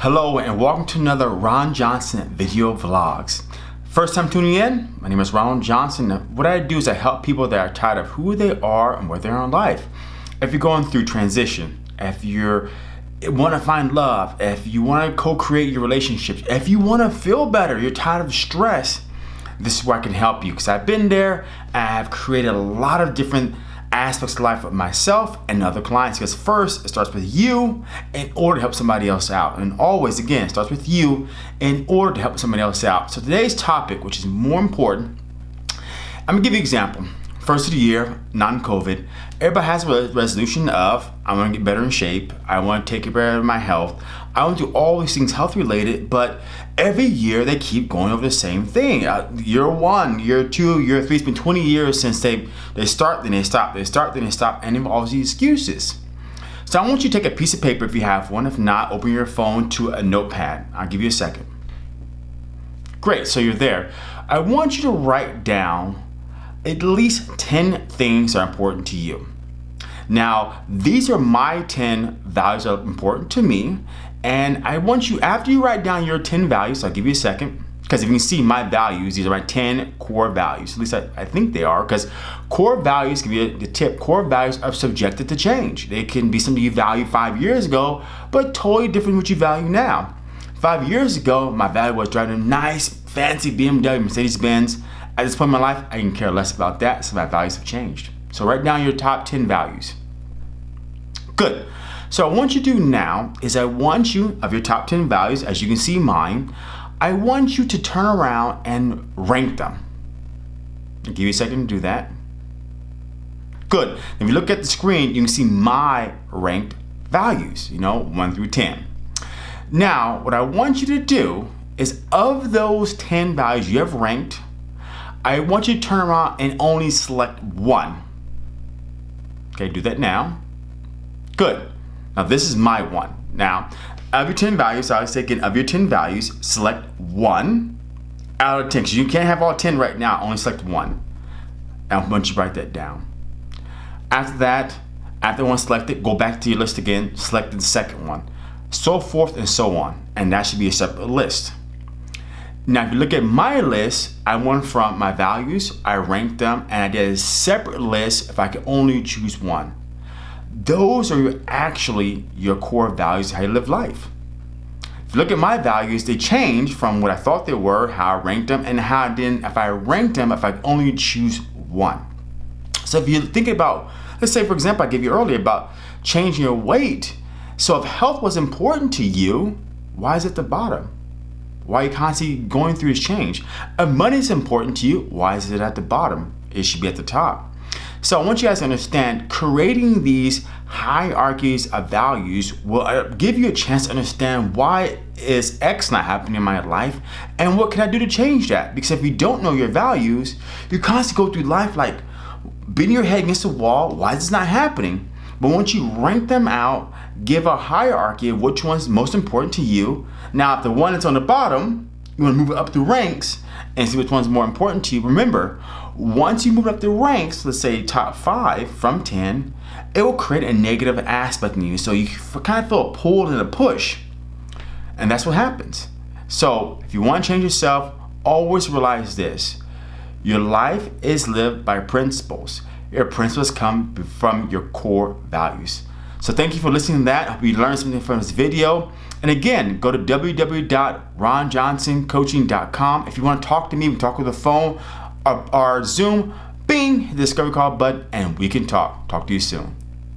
Hello and welcome to another Ron Johnson video vlogs. First time tuning in, my name is Ron Johnson. What I do is I help people that are tired of who they are and where they are in life. If you're going through transition, if you eh, want to find love, if you want to co-create your relationships, if you want to feel better, you're tired of stress, this is where I can help you because I've been there I've created a lot of different aspects of life of myself and other clients. Because first it starts with you in order to help somebody else out. And always again starts with you in order to help somebody else out. So today's topic which is more important I'm gonna give you an example first of the year non-COVID everybody has a resolution of I want to get better in shape I want to take care of my health I want to do all these things health related but every year they keep going over the same thing. Uh, year one, year two, year three, it's been 20 years since they, they start, then they stop, they start, then they stop, and it all these excuses. So I want you to take a piece of paper if you have one. If not, open your phone to a notepad. I'll give you a second. Great, so you're there. I want you to write down at least 10 things are important to you. Now, these are my 10 values that are important to me, and I want you, after you write down your 10 values, I'll give you a second, because if you can see my values, these are my 10 core values. At least I, I think they are, because core values, give you the tip, core values are subjected to change. They can be something you valued five years ago, but totally different what you value now. Five years ago, my value was driving a nice, fancy BMW, Mercedes-Benz. At this point in my life, I can care less about that, so my values have changed. So write down your top 10 values. Good. So what I want you to do now is I want you, of your top 10 values, as you can see mine, I want you to turn around and rank them. I'll give you a second to do that. Good. If you look at the screen, you can see my ranked values, you know, 1 through 10. Now, what I want you to do is of those 10 values you have ranked, I want you to turn around and only select one. Okay, do that now. Good. Now this is my one. Now, of your 10 values, I was thinking of your 10 values, select one out of 10. Because you can't have all 10 right now, only select one. And once you write that down. After that, after one selected, go back to your list again, select the second one. So forth and so on. And that should be a separate list. Now, if you look at my list, I went from my values, I ranked them, and I did a separate list if I could only choose one. Those are actually your core values, how you live life. If you look at my values, they change from what I thought they were, how I ranked them, and how I didn't, if I ranked them, if I only choose one. So if you think about, let's say for example, I gave you earlier about changing your weight. So if health was important to you, why is it the bottom? Why are you constantly going through this change? If money is important to you, why is it at the bottom? It should be at the top. So I want you guys to understand creating these hierarchies of values will uh, give you a chance to understand why is X not happening in my life and what can I do to change that? Because if you don't know your values, you constantly go through life like beating your head against the wall, why is this not happening? But once you rank them out, give a hierarchy of which one's most important to you. Now, if the one that's on the bottom, you want to move it up the ranks and see which one's more important to you. Remember, once you move up the ranks, let's say top five from 10, it will create a negative aspect in you. So you kind of feel a pull and a push. And that's what happens. So if you want to change yourself, always realize this. Your life is lived by principles. Your principles come from your core values. So thank you for listening to that. I hope you learned something from this video. And again, go to www.ronjohnsoncoaching.com. If you want to talk to me, we talk with the phone our, our Zoom, bing, the discovery call button, and we can talk. Talk to you soon.